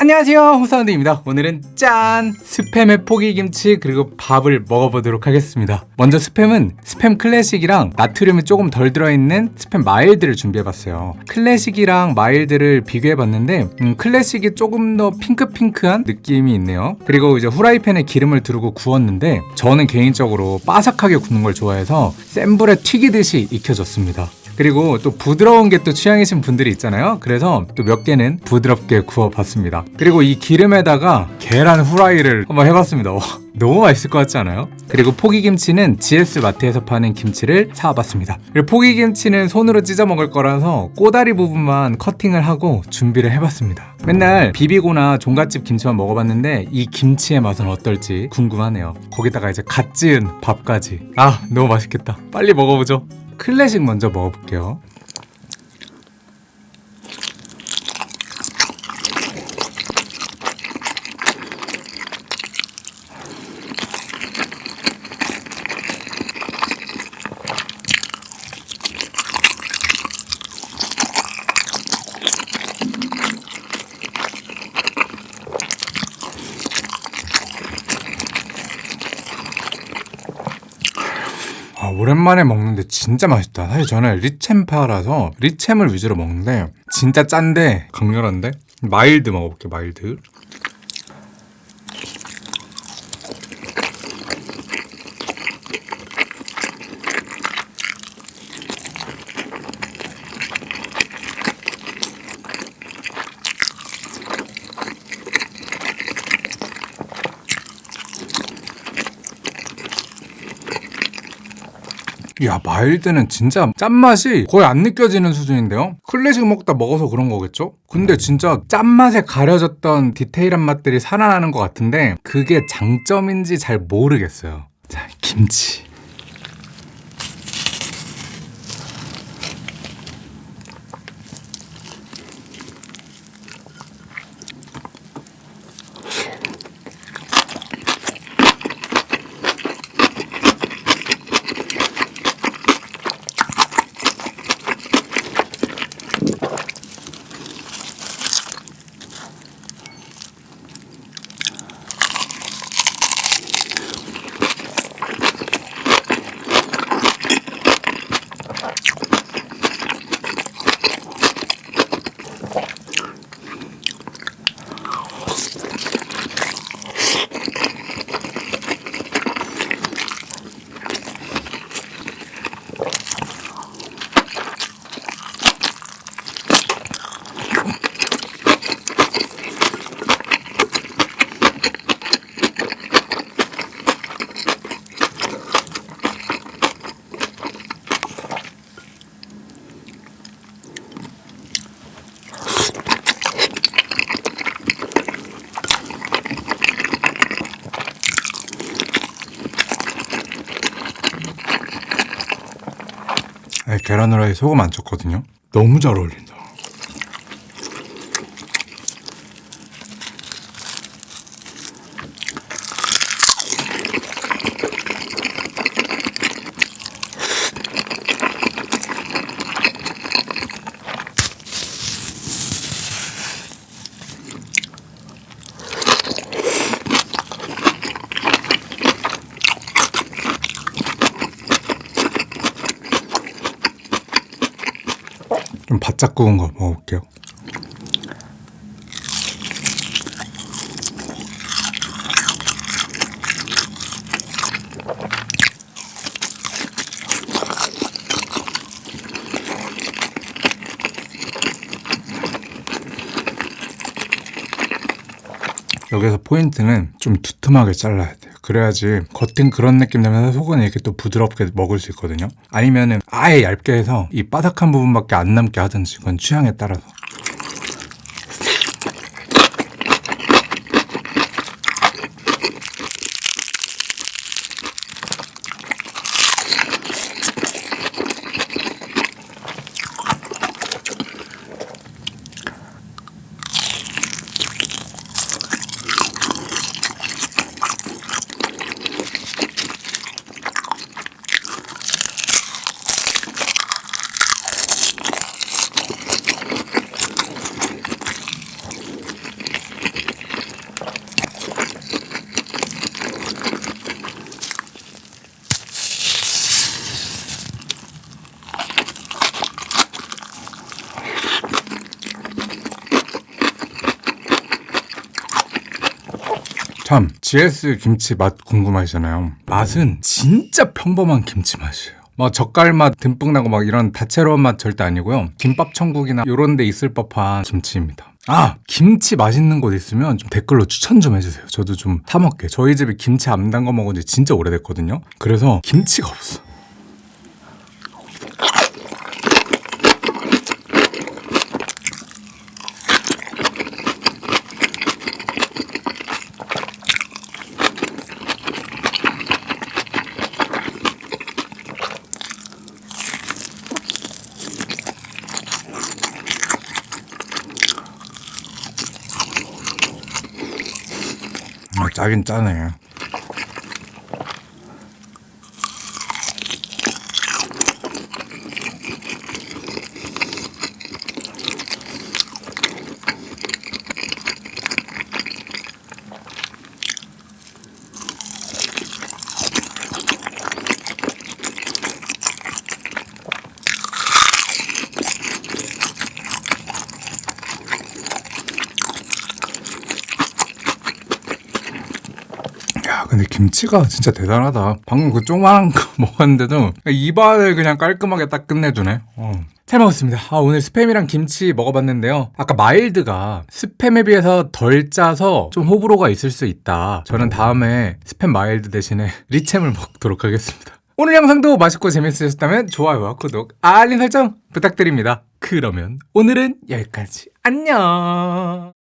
안녕하세요. 호사운드입니다. 오늘은 짠! 스팸에 포기김치 그리고 밥을 먹어보도록 하겠습니다. 먼저 스팸은 스팸 클래식이랑 나트륨이 조금 덜 들어있는 스팸 마일드를 준비해봤어요. 클래식이랑 마일드를 비교해봤는데 음, 클래식이 조금 더 핑크핑크한 느낌이 있네요. 그리고 이제 후라이팬에 기름을 두르고 구웠는데 저는 개인적으로 바삭하게 굽는 걸 좋아해서 센 불에 튀기듯이 익혀줬습니다 그리고 또 부드러운 게 또 취향이신 분들이 있잖아요. 그래서 또 몇 개는 부드럽게 구워봤습니다. 그리고 이 기름에다가 계란 후라이를 한번 해봤습니다. 와, 너무 맛있을 것 같지 않아요? 그리고 포기김치는 GS 마트에서 파는 김치를 사와봤습니다. 그리고 포기김치는 손으로 찢어 먹을 거라서 꼬다리 부분만 커팅을 하고 준비를 해봤습니다. 맨날 비비고나 종갓집 김치만 먹어봤는데 이 김치의 맛은 어떨지 궁금하네요. 거기다가 이제 갓 지은 밥까지. 아 너무 맛있겠다. 빨리 먹어보죠 클래식 먼저 먹어볼게요. 오랜만에 먹는데 진짜 맛있다. 사실 저는 리챔파라서 리챔을 위주로 먹는데 진짜 짠데 강렬한데 마일드 먹어볼게요. 마일드. 야 마일드는 진짜 짠맛이 거의 안 느껴지는 수준인데요? 클래식 먹다 먹어서 그런 거겠죠? 근데 진짜 짠맛에 가려졌던 디테일한 맛들이 살아나는 것 같은데 그게 장점인지 잘 모르겠어요 자 김치 계란 후라이 소금 안 쳤거든요. 너무 잘 어울린다 좀 바짝 구운 거 먹어볼게요. 여기서 포인트는 좀 두툼하게 잘라야 돼요 그래야지 겉은 그런 느낌 나면서 속은 이렇게 또 부드럽게 먹을 수 있거든요. 아니면은 아예 얇게 해서 이 바삭한 부분밖에 안 남게 하든지 그건 취향에 따라서 참 GS 김치 맛 궁금하시잖아요. 맛은 진짜 평범한 김치 맛이에요. 막 젓갈 맛 듬뿍 나고 막 이런 다채로운 맛 절대 아니고요. 김밥 천국이나 이런 데 있을 법한 김치입니다. 아 김치 맛있는 곳 있으면 좀 댓글로 추천 좀 해주세요. 저도 좀 타먹게. 저희 집에 김치 안 담가 먹은 지 진짜 오래됐거든요. 그래서 김치가 없어. 아, 짜긴 짜네. 근데 김치가 진짜 대단하다. 방금 그 조그만한 거 먹었는데도 입안을 그냥 깔끔하게 딱 끝내주네. 어. 잘 먹었습니다. 아, 오늘 스팸이랑 김치 먹어봤는데요. 아까 마일드가 스팸에 비해서 덜 짜서 좀 호불호가 있을 수 있다. 저는 다음에 스팸 마일드 대신에 리챔을 먹도록 하겠습니다. 오늘 영상도 맛있고 재밌으셨다면 좋아요와 구독, 알림 설정 부탁드립니다. 그러면 오늘은 여기까지. 안녕!